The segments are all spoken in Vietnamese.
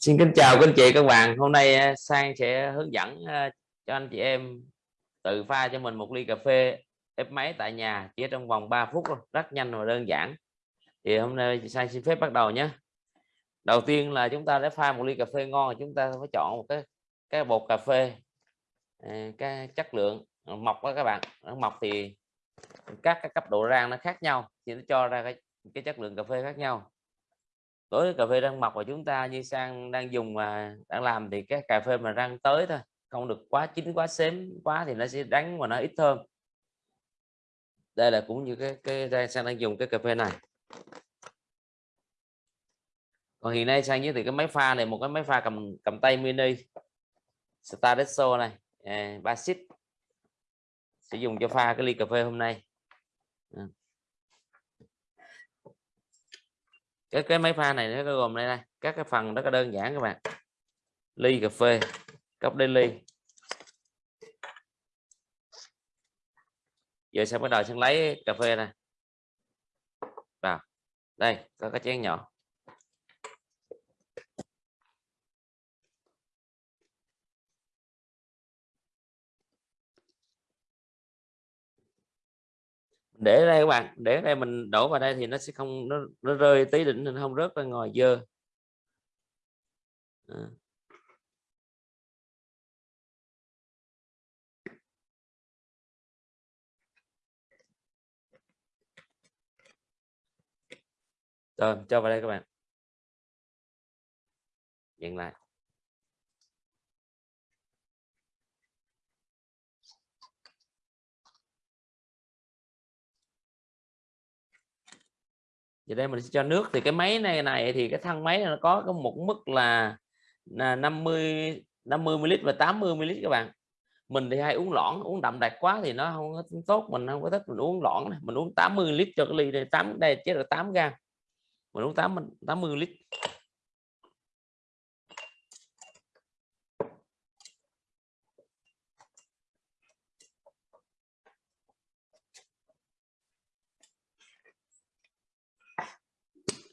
Xin kính chào các anh chị, các bạn. Hôm nay à, Sang sẽ hướng dẫn à, cho anh chị em tự pha cho mình một ly cà phê ép máy tại nhà chỉ trong vòng 3 phút rất nhanh và đơn giản. Thì hôm nay Sang xin phép bắt đầu nhé. Đầu tiên là chúng ta để pha một ly cà phê ngon chúng ta phải chọn một cái cái bột cà phê à, cái chất lượng mọc đó các bạn. Mọc thì các cái cấp độ rang nó khác nhau, thì nó cho ra cái cái chất lượng cà phê khác nhau đối với cà phê răng mọc của chúng ta như sang đang dùng mà đang làm thì cái cà phê mà rang tới thôi không được quá chín quá xém quá thì nó sẽ đắng và nó ít thơm. Đây là cũng như cái cái sang đang dùng cái cà phê này. Còn hiện nay sang giới thiệu cái máy pha này một cái máy pha cầm cầm tay mini Staresso này à, Basic sẽ dùng cho pha cái ly cà phê hôm nay. À. cái cái máy pha này nó gồm đây này, các cái phần rất là đơn giản các bạn. Ly cà phê, cốc đê ly giờ sẽ bắt đầu sẽ lấy cà phê này vào, đây, có cái chén nhỏ. Để đây các bạn để đây mình đổ vào đây thì nó sẽ không nó, nó rơi tí đỉnh nên không rớt ra ngoài dơ. À. rồi cho vào đây các bạn. Dừng lại. Thì đây mình sẽ cho nước. Thì cái máy này này thì cái thân máy này nó có có một mức là, 50 50 ml và 80 ml các bạn. Mình thì hay uống lõn uống đậm đặc quá thì nó không tốt. Mình không có thích mình uống lõn này. mình uống 80 lít cho cái ly này 8 đây chết là 8 gram mình uống 8 80 lít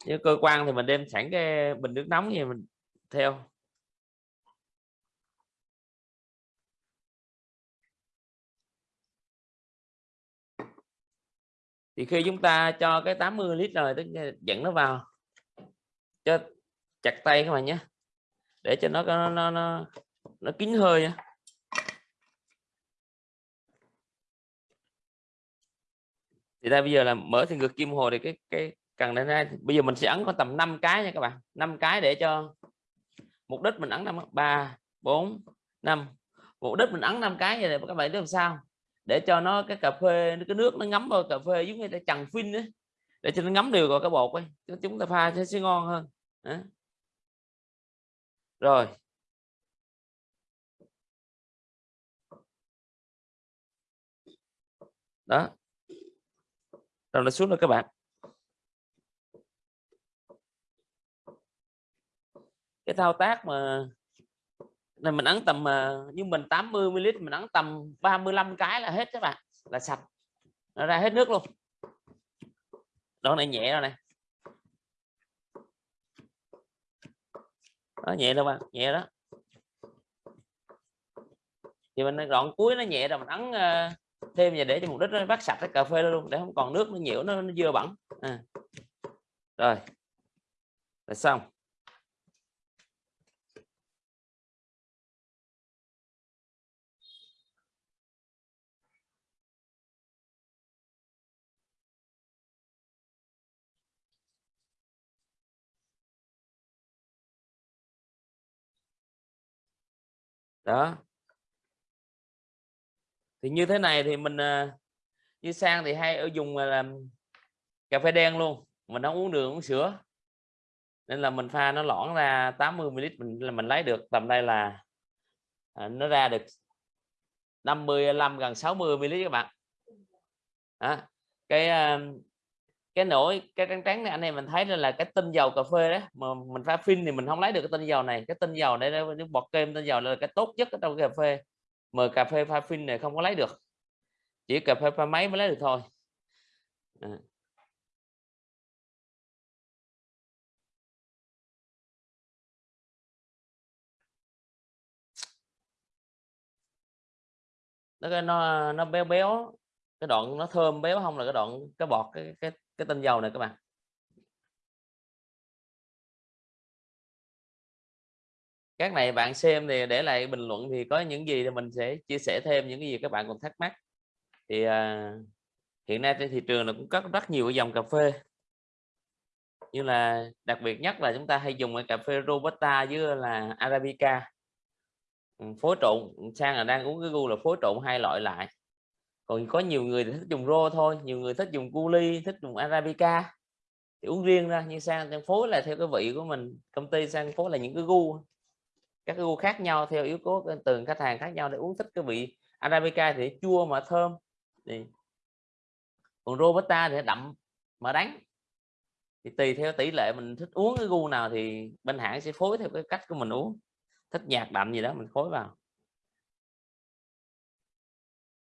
như cơ quan thì mình đem sẵn cái bình nước nóng gì mình theo. Thì khi chúng ta cho cái 80 lít rồi tức dẫn nó vào. Cho chặt tay các bạn nhé. Để cho nó nó nó nó, nó kín hơi nhé. thì ta bây giờ là mở thì ngược kim hồ thì cái cái cần đến đây bây giờ mình sẽ ấn có tầm 5 cái nha các bạn. 5 cái để cho mục đích mình ấn năm ba bốn năm. Mục đích mình ấn 5 cái như này các bạn biết làm sao? Để cho nó cái cà phê cái nước nó ngấm vào cà phê giống như là chằn phin đấy để cho nó ngấm đều vào cái bột ấy chúng ta pha sẽ, sẽ ngon hơn. Đó. rồi. Đó. Rồi là xuống rồi các bạn. Cái thao tác mà này mình ấn tầm à, như mình 80 ml mình ấn tầm 35 cái là hết các bạn là sạch. Nó ra hết nước luôn. Đó này nhẹ rồi này nó nhẹ đâu bạn nhẹ đó. Thì mình đoạn cuối nó nhẹ rồi mình ấn à, thêm và để cho mục đích nó bắt sạch cái cà phê luôn để không còn nước nó nhiễu nó, nó dơ bẩn. À. rồi. Là xong. Đó. Thì như thế này thì mình ờ, như sang thì hay ở dùng làm cà phê đen luôn mình không uống đường uống sữa. Nên là mình pha nó lõn ra 80 ml mình là mình lấy được tầm đây là à, nó ra được 55 gần 60 ml các bạn. À, cái ờ, cái nỗi, cái trắng trắng này anh em mình thấy là là cái tinh dầu cà phê đó, mà mình pha phin thì mình không lấy được cái tinh dầu này, cái tinh dầu để nó bọt kem tinh dầu là cái tốt nhất ở trong cà phê, mà cà phê pha phin này không có lấy được. Chỉ cà phê pha máy mới lấy được thôi. À. nó nó nó béo béo cái đoạn nó thơm béo không là cái đoạn cái bọt cái cái cái tinh dầu này các bạn. Các này bạn xem thì để lại bình luận thì có những gì thì mình sẽ chia sẻ thêm những cái gì các bạn còn thắc mắc. Thì à, hiện nay trên thị trường là cũng có rất nhiều cái dòng cà phê. Như là đặc biệt nhất là chúng ta hay dùng cái cà phê robusta với là arabica. Ừ, phối trộn sang là đang uống cái gu là phối trộn hai loại lại còn có nhiều người thì thích dùng rô thôi, nhiều người thích dùng cu ly thích dùng arabica. Thì uống riêng ra nhưng sang đang phối là theo cái vị của mình, công ty sang phối là những cái gu. Các cái gu khác nhau theo yếu tố từng khách hàng khác nhau để uống thích cái vị arabica thì chua mà thơm. Thì còn robusta thì đậm mà đắng. Thì tùy theo tỷ lệ mình thích uống cái gu nào thì bên hãng sẽ phối theo cái cách của mình uống. Thích nhạt đậm gì đó mình phối vào.